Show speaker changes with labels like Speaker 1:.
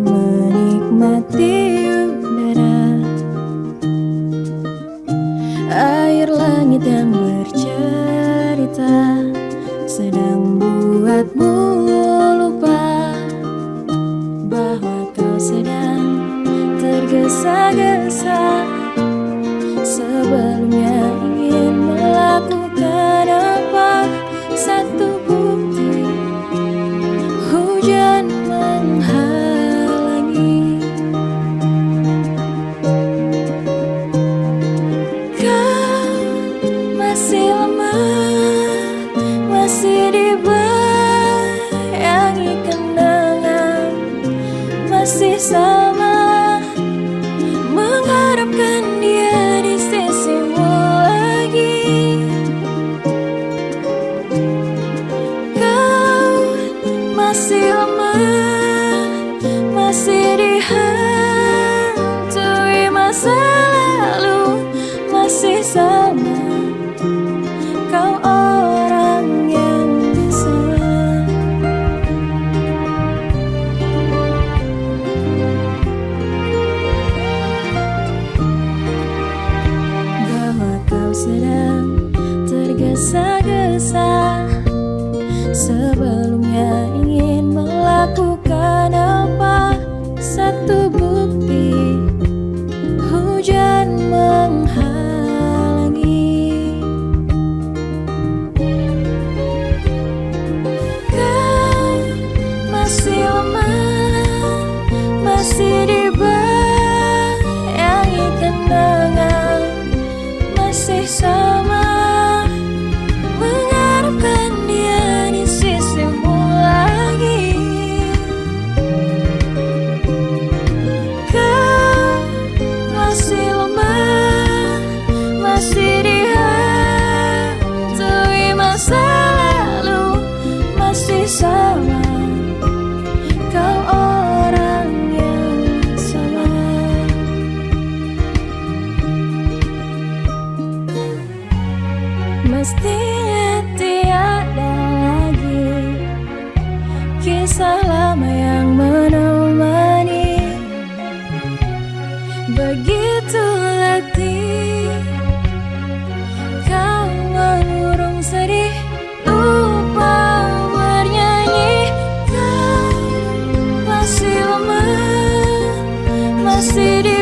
Speaker 1: Menikmati udara. Air langit yang bercerita Sedang buatmu masih lemah Masih dihantui masa lalu Masih sama Kau orang yang sama bahwa kau sedang tergesa-gesa Sebelumnya Masih Mestinya tiada lagi. Kisah lama yang menemani. Begitu letih. Kau mengurung sedih. Lupa bernyanyi. Kau masih lemah Masih di